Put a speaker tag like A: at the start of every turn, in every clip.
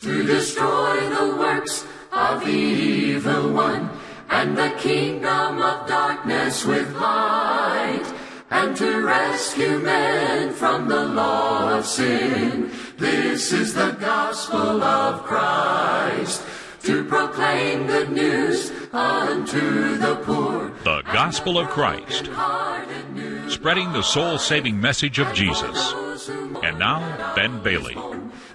A: to destroy the works of the evil one, and the kingdom of darkness with light, and to rescue men from the law of sin. This is the gospel of Christ, to proclaim good news unto the poor.
B: The Gospel of Christ, spreading the soul saving message of Jesus. And now, Ben Bailey.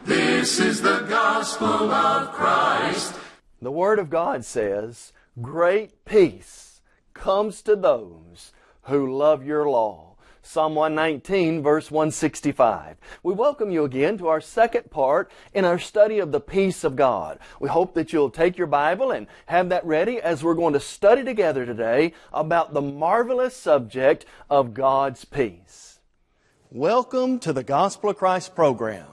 A: This is the gospel of Christ.
C: The Word of God says, Great peace comes to those who love your law. Psalm 119, verse 165. We welcome you again to our second part in our study of the peace of God. We hope that you'll take your Bible and have that ready as we're going to study together today about the marvelous subject of God's peace. Welcome to the Gospel of Christ program.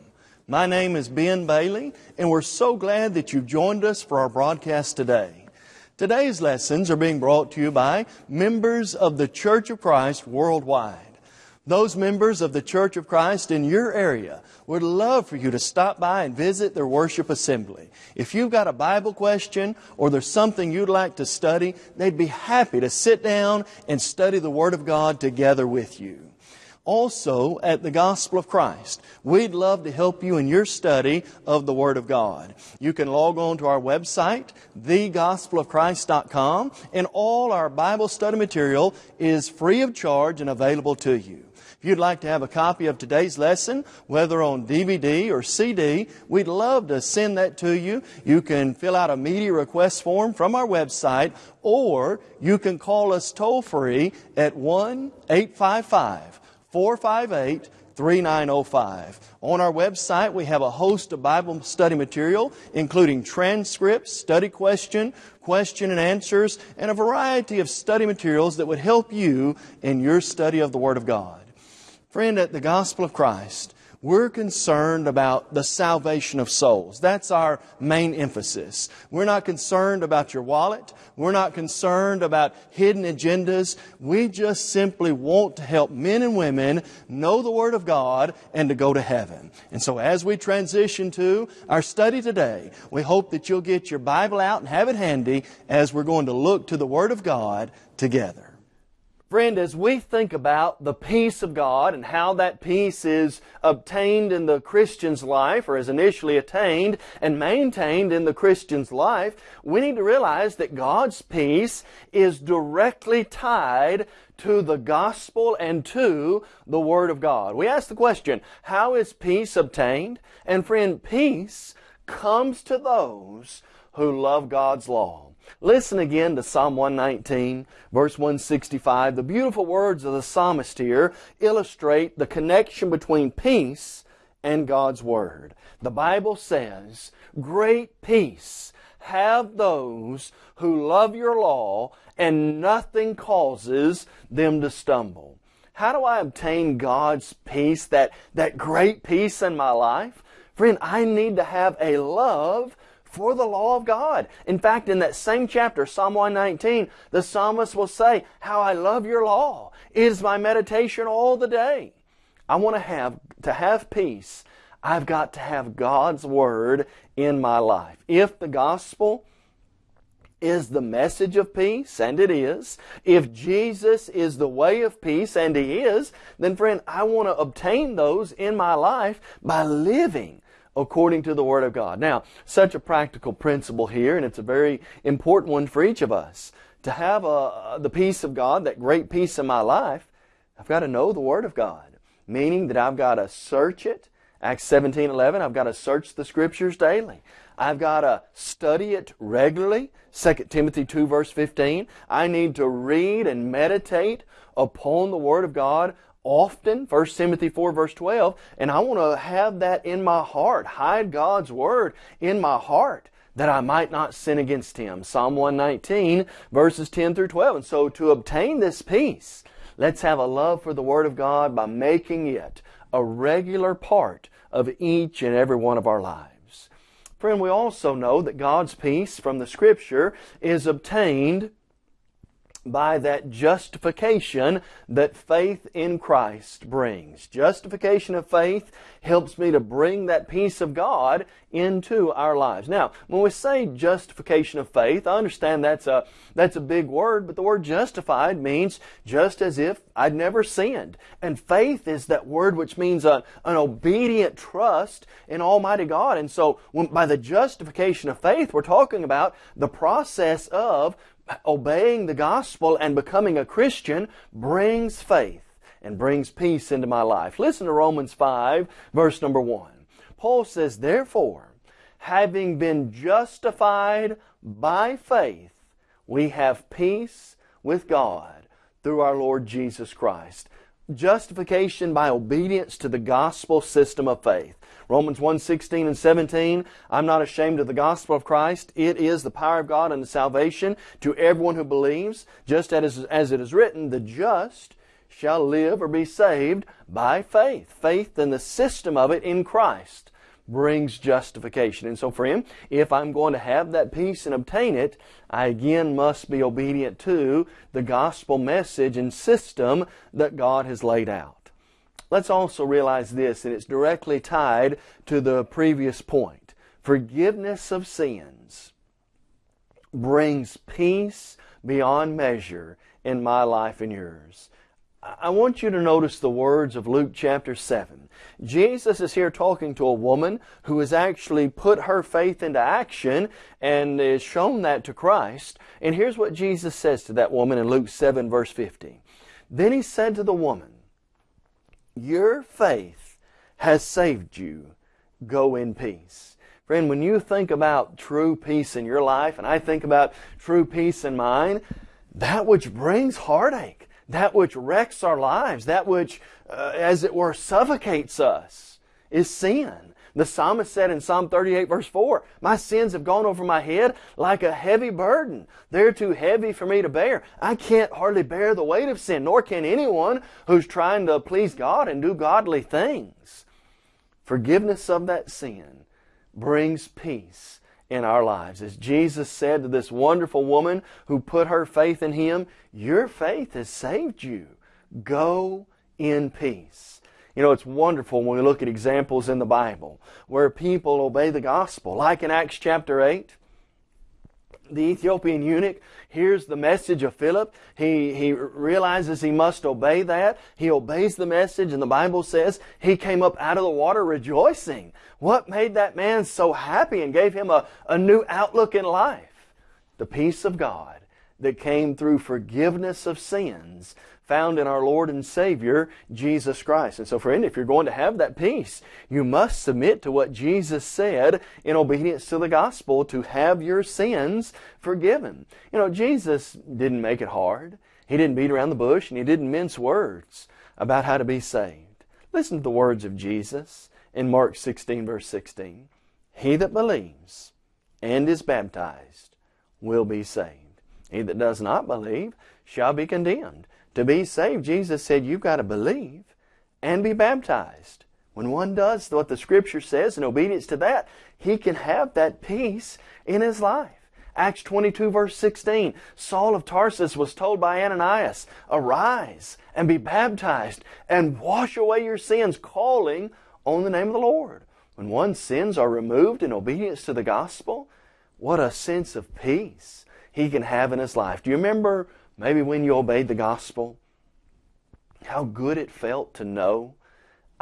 C: My name is Ben Bailey, and we're so glad that you've joined us for our broadcast today. Today's lessons are being brought to you by members of the Church of Christ worldwide. Those members of the Church of Christ in your area would love for you to stop by and visit their worship assembly. If you've got a Bible question or there's something you'd like to study, they'd be happy to sit down and study the Word of God together with you also at the Gospel of Christ. We'd love to help you in your study of the Word of God. You can log on to our website, thegospelofchrist.com, and all our Bible study material is free of charge and available to you. If you'd like to have a copy of today's lesson, whether on DVD or CD, we'd love to send that to you. You can fill out a media request form from our website, or you can call us toll free at 1 855 458 3905. On our website, we have a host of Bible study material, including transcripts, study question, question and answers, and a variety of study materials that would help you in your study of the Word of God. Friend, at the Gospel of Christ, we're concerned about the salvation of souls. That's our main emphasis. We're not concerned about your wallet. We're not concerned about hidden agendas. We just simply want to help men and women know the Word of God and to go to heaven. And so as we transition to our study today, we hope that you'll get your Bible out and have it handy as we're going to look to the Word of God together. Friend, as we think about the peace of God and how that peace is obtained in the Christian's life, or is initially attained and maintained in the Christian's life, we need to realize that God's peace is directly tied to the gospel and to the Word of God. We ask the question, how is peace obtained? And friend, peace comes to those who love God's law. Listen again to Psalm 119, verse 165. The beautiful words of the psalmist here illustrate the connection between peace and God's Word. The Bible says, Great peace have those who love your law, and nothing causes them to stumble. How do I obtain God's peace, that, that great peace in my life? Friend, I need to have a love for the law of God. In fact, in that same chapter, Psalm 119, the psalmist will say, How I love your law. It is my meditation all the day. I want to have, to have peace. I've got to have God's Word in my life. If the gospel is the message of peace, and it is, if Jesus is the way of peace, and He is, then friend, I want to obtain those in my life by living according to the Word of God. Now, such a practical principle here, and it's a very important one for each of us. To have a, the peace of God, that great peace in my life, I've got to know the Word of God. Meaning that I've got to search it. Acts 17, 11, I've got to search the Scriptures daily. I've got to study it regularly. 2 Timothy 2 verse 15. I need to read and meditate upon the Word of God often, 1 Timothy 4 verse 12, and I want to have that in my heart, hide God's Word in my heart that I might not sin against Him. Psalm 119 verses 10 through 12. And so to obtain this peace, let's have a love for the Word of God by making it a regular part of each and every one of our lives. Friend, we also know that God's peace from the Scripture is obtained by that justification that faith in Christ brings. Justification of faith helps me to bring that peace of God into our lives. Now, when we say justification of faith, I understand that's a, that's a big word, but the word justified means just as if I'd never sinned. And faith is that word which means a, an obedient trust in Almighty God. And so when, by the justification of faith, we're talking about the process of obeying the gospel and becoming a Christian brings faith and brings peace into my life. Listen to Romans 5, verse number 1. Paul says, Therefore, having been justified by faith, we have peace with God through our Lord Jesus Christ. Justification by obedience to the gospel system of faith. Romans 1, 16 and 17, I'm not ashamed of the gospel of Christ. It is the power of God and the salvation to everyone who believes, just as, as it is written, the just shall live or be saved by faith. Faith in the system of it in Christ brings justification. And so, friend, if I'm going to have that peace and obtain it, I again must be obedient to the gospel message and system that God has laid out. Let's also realize this, and it's directly tied to the previous point. Forgiveness of sins brings peace beyond measure in my life and yours. I want you to notice the words of Luke chapter 7. Jesus is here talking to a woman who has actually put her faith into action and has shown that to Christ. And here's what Jesus says to that woman in Luke 7 verse 50. Then he said to the woman, Your faith has saved you. Go in peace. Friend, when you think about true peace in your life, and I think about true peace in mine, that which brings heartache, that which wrecks our lives, that which, uh, as it were, suffocates us, is sin. The psalmist said in Psalm 38 verse 4, My sins have gone over my head like a heavy burden. They're too heavy for me to bear. I can't hardly bear the weight of sin, nor can anyone who's trying to please God and do godly things. Forgiveness of that sin brings peace in our lives. As Jesus said to this wonderful woman who put her faith in Him, Your faith has saved you. Go in peace. You know, it's wonderful when we look at examples in the Bible where people obey the gospel, like in Acts chapter 8 the Ethiopian eunuch hears the message of Philip. He, he realizes he must obey that. He obeys the message, and the Bible says he came up out of the water rejoicing. What made that man so happy and gave him a, a new outlook in life? The peace of God that came through forgiveness of sins found in our Lord and Savior, Jesus Christ. And so, friend, if you're going to have that peace, you must submit to what Jesus said in obedience to the gospel to have your sins forgiven. You know, Jesus didn't make it hard. He didn't beat around the bush and he didn't mince words about how to be saved. Listen to the words of Jesus in Mark 16, verse 16. He that believes and is baptized will be saved. He that does not believe shall be condemned. To be saved, Jesus said, you've got to believe and be baptized. When one does what the Scripture says in obedience to that, he can have that peace in his life. Acts 22 verse 16, Saul of Tarsus was told by Ananias, Arise and be baptized and wash away your sins, calling on the name of the Lord. When one's sins are removed in obedience to the gospel, what a sense of peace he can have in his life. Do you remember maybe when you obeyed the gospel? How good it felt to know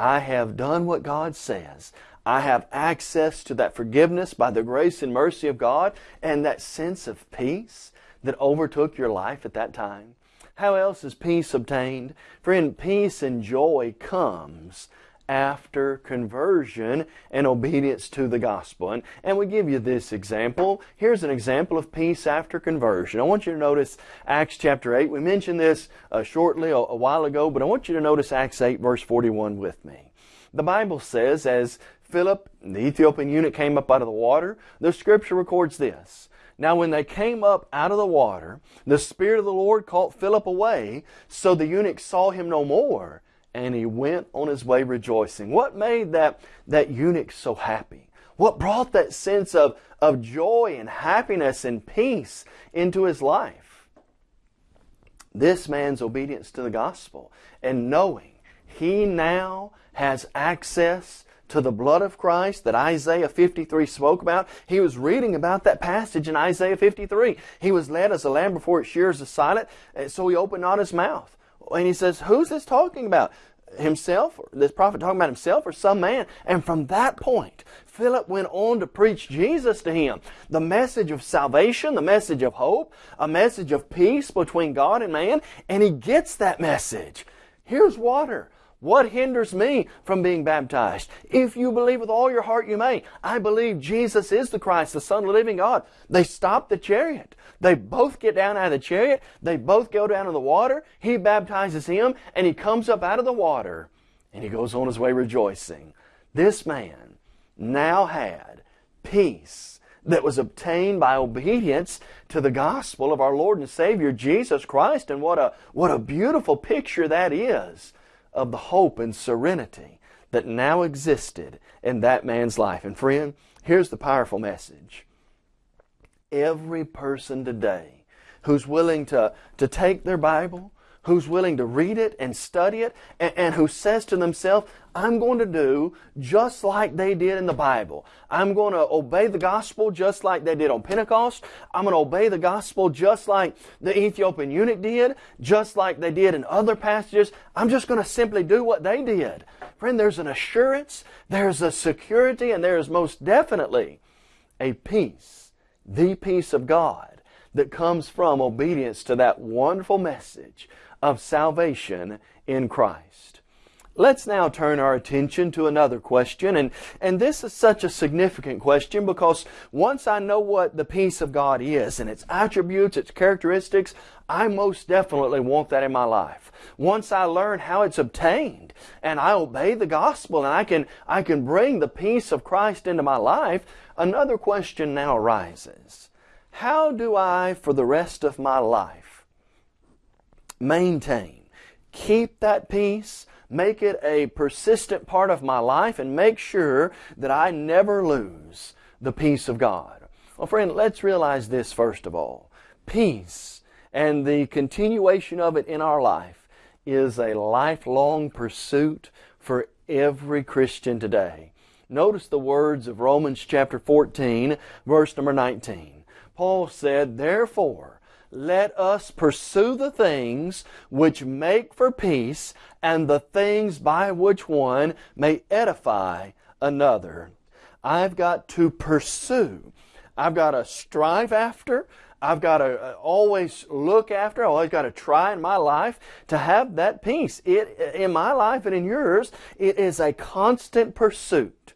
C: I have done what God says. I have access to that forgiveness by the grace and mercy of God and that sense of peace that overtook your life at that time. How else is peace obtained? Friend, peace and joy comes after conversion and obedience to the gospel. And, and we give you this example. Here's an example of peace after conversion. I want you to notice Acts chapter 8. We mentioned this uh, shortly a, a while ago, but I want you to notice Acts 8 verse 41 with me. The Bible says, as Philip, the Ethiopian eunuch, came up out of the water, the scripture records this. Now, when they came up out of the water, the Spirit of the Lord caught Philip away, so the eunuch saw him no more and he went on his way rejoicing. What made that, that eunuch so happy? What brought that sense of, of joy and happiness and peace into his life? This man's obedience to the gospel and knowing he now has access to the blood of Christ that Isaiah 53 spoke about. He was reading about that passage in Isaiah 53. He was led as a lamb before its shears is silent, so he opened not his mouth. And he says, who's this talking about? himself, this prophet talking about himself or some man. And from that point, Philip went on to preach Jesus to him. The message of salvation, the message of hope, a message of peace between God and man. And he gets that message. Here's water. What hinders me from being baptized? If you believe with all your heart, you may. I believe Jesus is the Christ, the Son of the living God. They stop the chariot. They both get down out of the chariot. They both go down in the water. He baptizes him, and he comes up out of the water, and he goes on his way rejoicing. This man now had peace that was obtained by obedience to the gospel of our Lord and Savior Jesus Christ. And what a, what a beautiful picture that is of the hope and serenity that now existed in that man's life. And friend, here's the powerful message. Every person today who's willing to, to take their Bible, who's willing to read it and study it, and, and, who says to themselves, I'm going to do just like they did in the Bible. I'm going to obey the gospel just like they did on Pentecost. I'm going to obey the gospel just like the Ethiopian eunuch did, just like they did in other passages. I'm just going to simply do what they did. Friend, there's an assurance, there's a security, and there is most definitely a peace, the peace of God that comes from obedience to that wonderful message of salvation in Christ. Let's now turn our attention to another question, and, and this is such a significant question because once I know what the peace of God is and its attributes, its characteristics, I most definitely want that in my life. Once I learn how it's obtained and I obey the gospel and I can, I can bring the peace of Christ into my life, another question now arises. How do I, for the rest of my life, maintain. Keep that peace. Make it a persistent part of my life and make sure that I never lose the peace of God. Well, friend, let's realize this first of all. Peace and the continuation of it in our life is a lifelong pursuit for every Christian today. Notice the words of Romans chapter 14, verse number 19. Paul said, Therefore, let us pursue the things which make for peace and the things by which one may edify another. I've got to pursue. I've got to strive after. I've got to uh, always look after. I've always got to try in my life to have that peace. It, in my life and in yours, it is a constant pursuit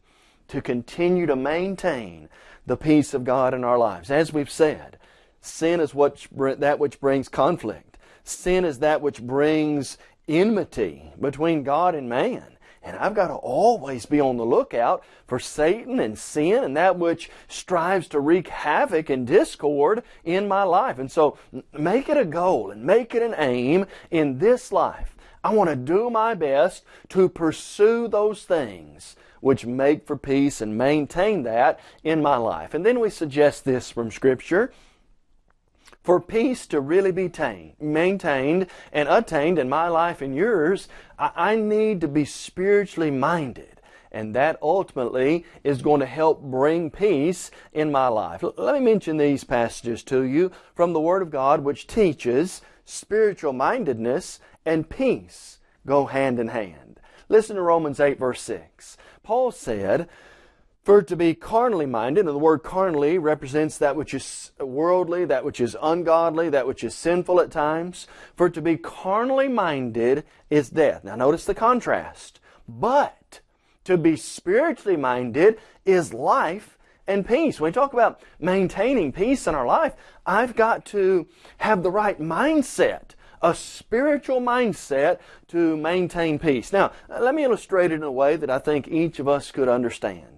C: to continue to maintain the peace of God in our lives. As we've said, Sin is what, that which brings conflict. Sin is that which brings enmity between God and man. And I've got to always be on the lookout for Satan and sin and that which strives to wreak havoc and discord in my life. And so make it a goal and make it an aim in this life. I want to do my best to pursue those things which make for peace and maintain that in my life. And then we suggest this from Scripture for peace to really be tamed, maintained and attained in my life and yours, I need to be spiritually minded. And that ultimately is going to help bring peace in my life. Let me mention these passages to you from the Word of God which teaches spiritual mindedness and peace go hand in hand. Listen to Romans 8 verse 6. Paul said, for to be carnally minded, and the word carnally represents that which is worldly, that which is ungodly, that which is sinful at times. For to be carnally minded is death. Now notice the contrast. But to be spiritually minded is life and peace. When we talk about maintaining peace in our life, I've got to have the right mindset a spiritual mindset to maintain peace. Now, uh, let me illustrate it in a way that I think each of us could understand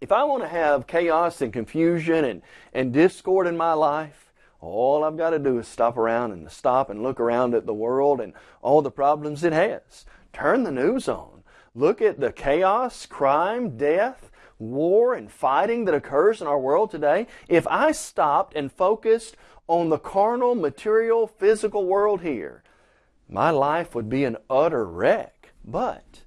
C: if I want to have chaos and confusion and, and discord in my life, all I've got to do is stop around and stop and look around at the world and all the problems it has. Turn the news on. Look at the chaos, crime, death, war, and fighting that occurs in our world today. If I stopped and focused on the carnal, material, physical world here, my life would be an utter wreck. But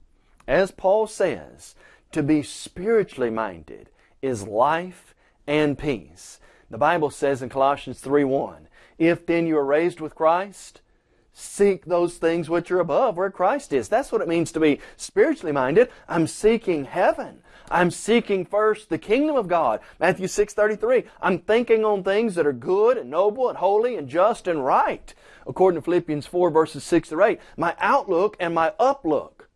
C: As Paul says, to be spiritually minded is life and peace. The Bible says in Colossians 3 1, If then you are raised with Christ, seek those things which are above where Christ is. That's what it means to be spiritually minded. I'm seeking heaven. I'm seeking first the kingdom of God. Matthew 6:33. I'm thinking on things that are good and noble and holy and just and right. According to Philippians 4 verses 6 to 8, my outlook and my uplook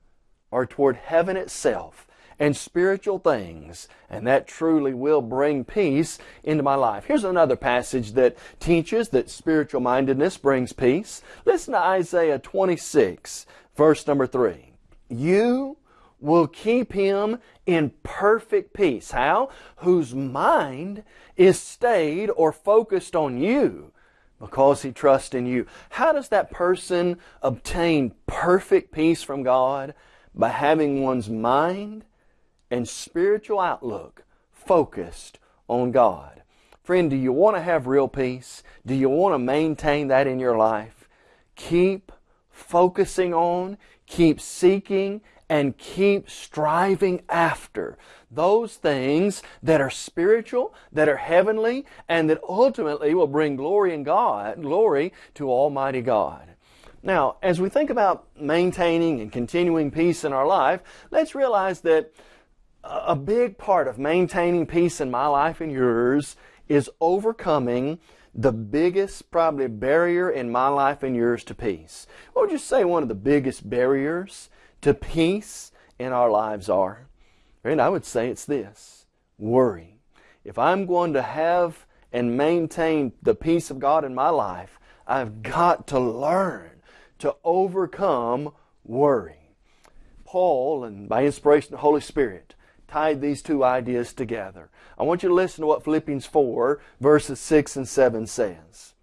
C: are toward heaven itself and spiritual things, and that truly will bring peace into my life. Here's another passage that teaches that spiritual mindedness brings peace. Listen to Isaiah 26, verse number 3. You will keep him in perfect peace. How? Whose mind is stayed or focused on you because he trusts in you. How does that person obtain perfect peace from God? By having one's mind and spiritual outlook focused on God. Friend, do you want to have real peace? Do you want to maintain that in your life? Keep focusing on, keep seeking, and keep striving after those things that are spiritual, that are heavenly, and that ultimately will bring glory in God, glory to Almighty God. Now, as we think about maintaining and continuing peace in our life, let's realize that a big part of maintaining peace in my life and yours is overcoming the biggest probably barrier in my life and yours to peace. What would you say one of the biggest barriers to peace in our lives are? And I would say it's this worry. If I'm going to have and maintain the peace of God in my life, I've got to learn to overcome worry. Paul, and by inspiration of the Holy Spirit, tied these two ideas together. I want you to listen to what Philippians 4, verses 6 and 7 says.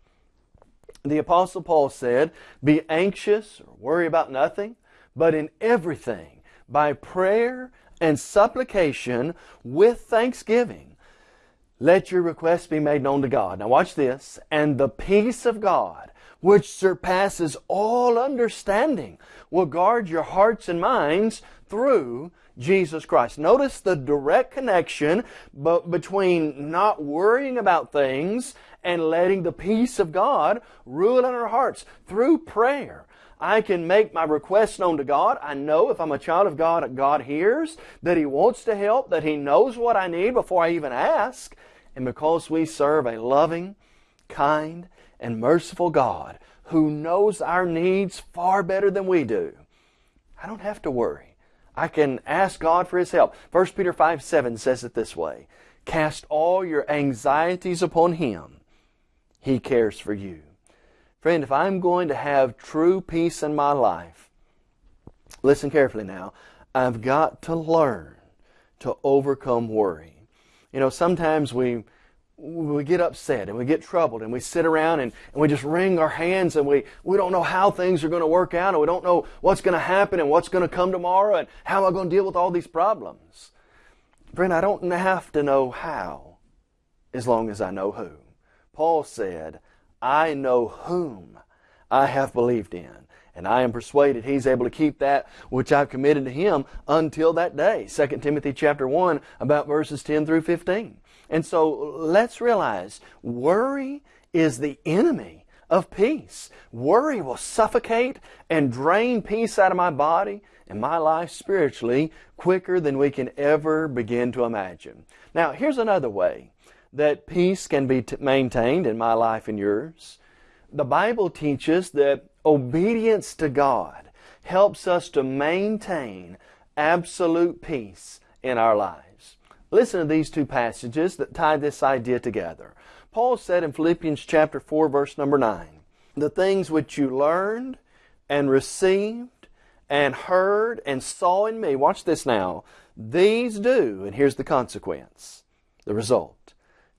C: The Apostle Paul said, Be anxious or worry about nothing, but in everything, by prayer and supplication with thanksgiving, let your requests be made known to God. Now watch this. And the peace of God, which surpasses all understanding, will guard your hearts and minds through Jesus Christ. Notice the direct connection between not worrying about things and letting the peace of God rule in our hearts through prayer. I can make my requests known to God. I know if I'm a child of God, God hears, that He wants to help, that He knows what I need before I even ask. And because we serve a loving, kind, and merciful God who knows our needs far better than we do, I don't have to worry. I can ask God for His help. 1 Peter 5 7 says it this way Cast all your anxieties upon Him. He cares for you. Friend, if I'm going to have true peace in my life, listen carefully now, I've got to learn to overcome worry. You know, sometimes we we get upset and we get troubled and we sit around and, and we just wring our hands and we, we don't know how things are going to work out and we don't know what's going to happen and what's going to come tomorrow and how am I going to deal with all these problems. Friend, I don't have to know how as long as I know who. Paul said, I know whom I have believed in. And I am persuaded he's able to keep that which I've committed to him until that day. 2 Timothy chapter 1 about verses 10 through 15. And so let's realize worry is the enemy of peace. Worry will suffocate and drain peace out of my body and my life spiritually quicker than we can ever begin to imagine. Now, here's another way that peace can be maintained in my life and yours. The Bible teaches that obedience to God helps us to maintain absolute peace in our lives. Listen to these two passages that tie this idea together. Paul said in Philippians chapter 4 verse number 9, the things which you learned and received and heard and saw in me, watch this now, these do, and here's the consequence, the result.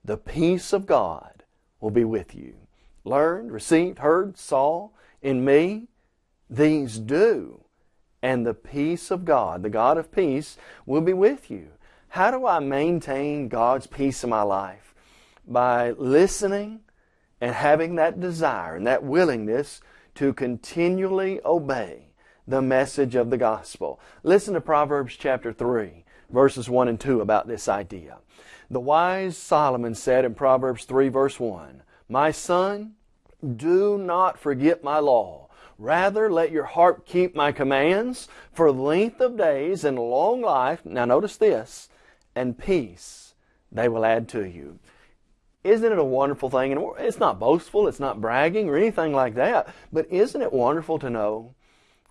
C: The peace of God will be with you. Learned, received, heard, saw in me, these do, and the peace of God, the God of peace, will be with you. How do I maintain God's peace in my life? By listening and having that desire and that willingness to continually obey the message of the gospel. Listen to Proverbs chapter 3, verses 1 and 2 about this idea. The wise Solomon said in Proverbs 3, verse 1, My son, do not forget my law. Rather, let your heart keep my commands for length of days and long life. Now, notice this, and peace they will add to you. Isn't it a wonderful thing? And it's not boastful, it's not bragging or anything like that, but isn't it wonderful to know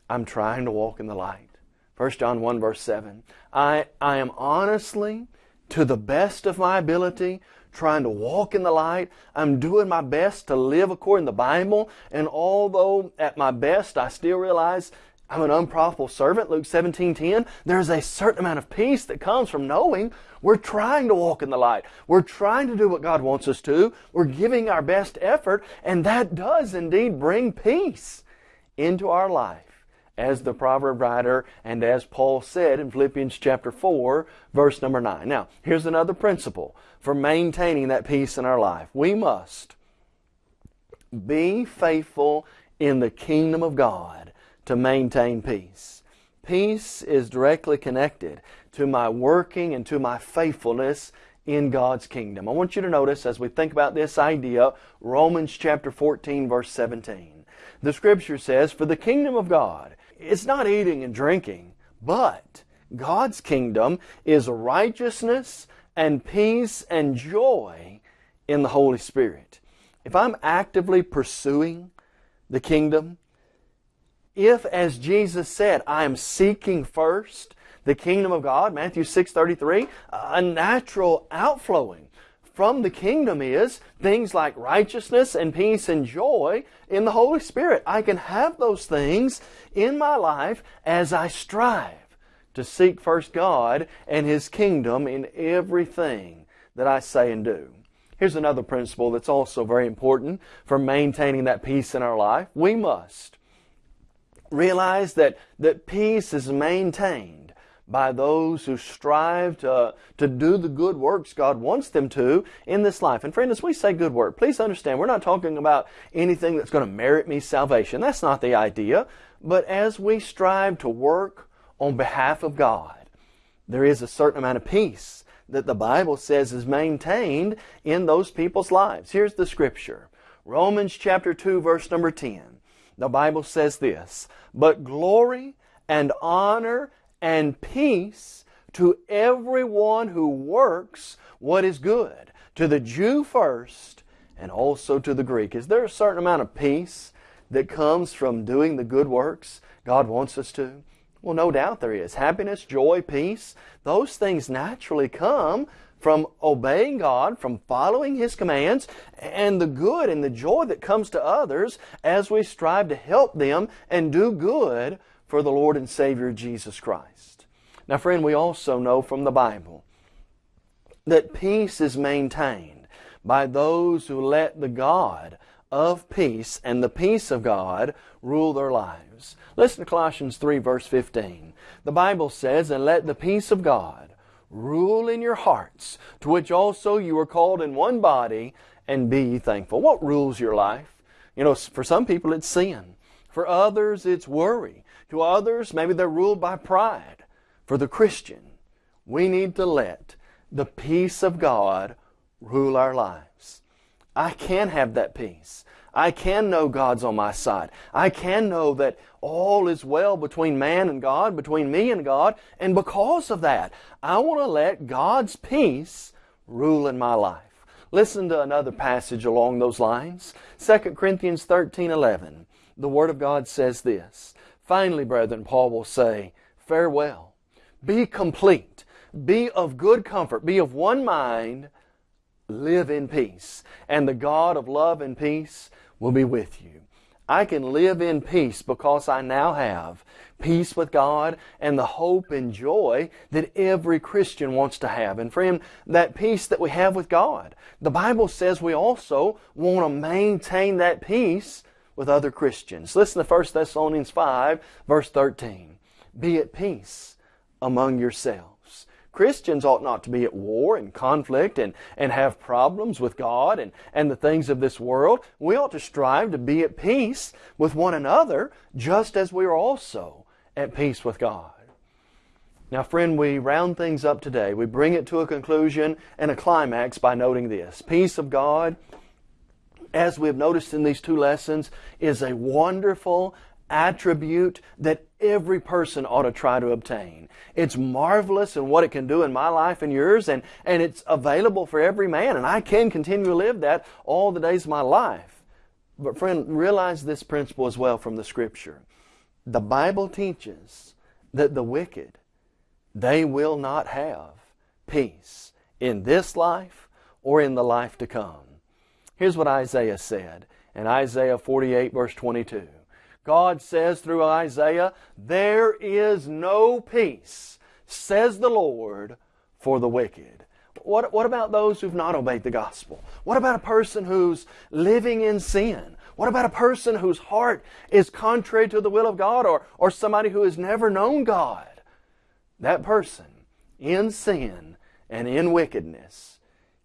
C: I'm trying to walk in the light? 1 John 1 verse 7. I, I am honestly, to the best of my ability, trying to walk in the light. I'm doing my best to live according to the Bible. And although at my best I still realize I'm an unprofitable servant, Luke 17 10, there's a certain amount of peace that comes from knowing we're trying to walk in the light. We're trying to do what God wants us to. We're giving our best effort, and that does indeed bring peace into our life. As the proverb writer and as Paul said in Philippians chapter 4, verse number 9. Now, here's another principle for maintaining that peace in our life. We must be faithful in the kingdom of God to maintain peace. Peace is directly connected to my working and to my faithfulness in God's kingdom. I want you to notice as we think about this idea, Romans chapter 14 verse 17. The scripture says, For the kingdom of God, it's not eating and drinking, but God's kingdom is righteousness and peace and joy in the Holy Spirit. If I'm actively pursuing the kingdom, if, as Jesus said, I am seeking first the kingdom of God, Matthew 6.33, a natural outflowing from the kingdom is things like righteousness and peace and joy in the Holy Spirit. I can have those things in my life as I strive to seek first God and His kingdom in everything that I say and do. Here's another principle that's also very important for maintaining that peace in our life. We must realize that, that peace is maintained by those who strive to, to do the good works God wants them to in this life. And friend, as we say good work, please understand we're not talking about anything that's going to merit me salvation. That's not the idea. But as we strive to work on behalf of God, there is a certain amount of peace that the Bible says is maintained in those people's lives. Here's the scripture. Romans chapter 2 verse number 10. The Bible says this, But glory and honor and peace to everyone who works what is good, to the Jew first and also to the Greek. Is there a certain amount of peace that comes from doing the good works God wants us to? Well, no doubt there is. Happiness, joy, peace, those things naturally come from obeying God, from following His commands, and the good and the joy that comes to others as we strive to help them and do good for the Lord and Savior Jesus Christ. Now, friend, we also know from the Bible that peace is maintained by those who let the God of peace and the peace of God rule their lives. Listen to Colossians 3 verse 15. The Bible says, And let the peace of God rule in your hearts, to which also you were called in one body, and be thankful. What rules your life? You know, for some people it's sin. For others it's worry. To others, maybe they're ruled by pride. For the Christian, we need to let the peace of God rule our lives. I can have that peace. I can know God's on my side. I can know that all is well between man and God, between me and God, and because of that, I want to let God's peace rule in my life. Listen to another passage along those lines. 2 Corinthians 13 11. The Word of God says this. Finally, brethren, Paul will say, Farewell. Be complete. Be of good comfort. Be of one mind. Live in peace. And the God of love and peace will be with you. I can live in peace because I now have peace with God and the hope and joy that every Christian wants to have. And friend, that peace that we have with God, the Bible says we also want to maintain that peace with other Christians. Listen to 1 Thessalonians 5, verse 13. Be at peace among yourselves. Christians ought not to be at war and conflict and, and have problems with God and, and the things of this world. We ought to strive to be at peace with one another just as we are also at peace with God. Now, friend, we round things up today. We bring it to a conclusion and a climax by noting this. Peace of God, as we have noticed in these two lessons, is a wonderful attribute that every person ought to try to obtain. It's marvelous in what it can do in my life and yours, and, and it's available for every man, and I can continue to live that all the days of my life. But friend, realize this principle as well from the Scripture. The Bible teaches that the wicked, they will not have peace in this life or in the life to come. Here's what Isaiah said in Isaiah 48 verse 22. God says through Isaiah, There is no peace, says the Lord, for the wicked. What, what about those who've not obeyed the gospel? What about a person who's living in sin? What about a person whose heart is contrary to the will of God or, or somebody who has never known God? That person in sin and in wickedness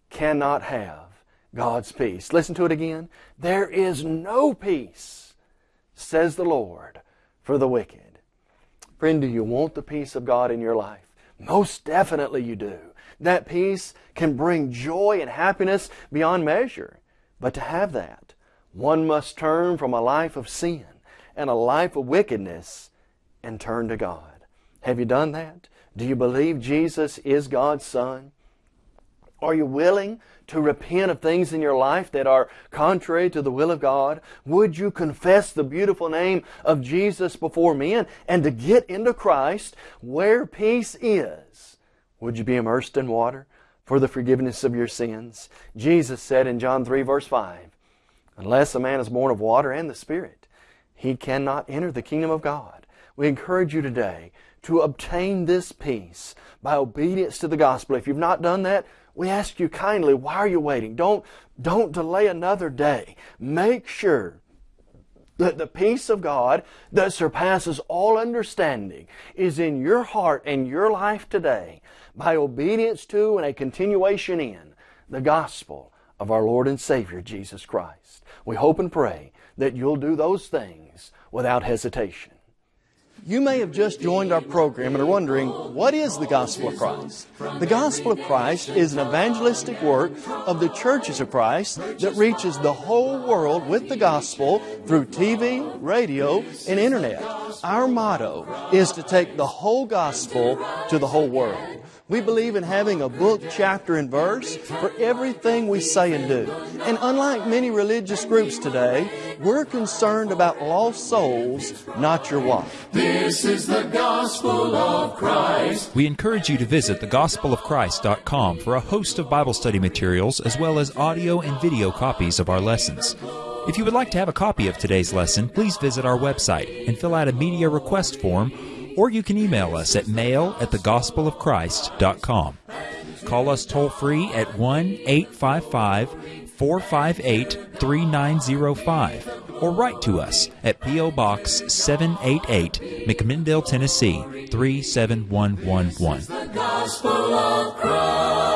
C: cannot have God's peace. Listen to it again. There is no peace says the Lord, for the wicked. Friend, do you want the peace of God in your life? Most definitely you do. That peace can bring joy and happiness beyond measure. But to have that, one must turn from a life of sin and a life of wickedness and turn to God. Have you done that? Do you believe Jesus is God's Son? Are you willing to repent of things in your life that are contrary to the will of God? Would you confess the beautiful name of Jesus before men and to get into Christ where peace is? Would you be immersed in water for the forgiveness of your sins? Jesus said in John 3 verse 5, Unless a man is born of water and the Spirit, he cannot enter the kingdom of God. We encourage you today to obtain this peace by obedience to the gospel. If you've not done that, we ask you kindly, why are you waiting? Don't, don't delay another day. Make sure that the peace of God that surpasses all understanding is in your heart and your life today by obedience to and a continuation in the gospel of our Lord and Savior Jesus Christ. We hope and pray that you'll do those things without hesitation.
D: You may have just joined our program and are wondering, what is the Gospel of Christ? The Gospel of Christ is an evangelistic work of the churches of Christ that reaches the whole world with the gospel through TV, radio, and internet. Our motto is to take the whole gospel to the whole world. We believe in having a book, chapter, and verse for everything we say and do. And unlike many religious groups today, we're concerned about lost souls, not your wife.
A: This is the gospel of Christ.
E: We encourage you to visit thegospelofchrist.com for a host of Bible study materials as well as audio and video copies of our lessons. If you would like to have a copy of today's lesson, please visit our website and fill out a media request form or you can email us at mail at thegospelofchrist.com. Call us toll free at 1 855 458 3905 or write to us at P.O. Box 788, McMinnville, Tennessee 37111.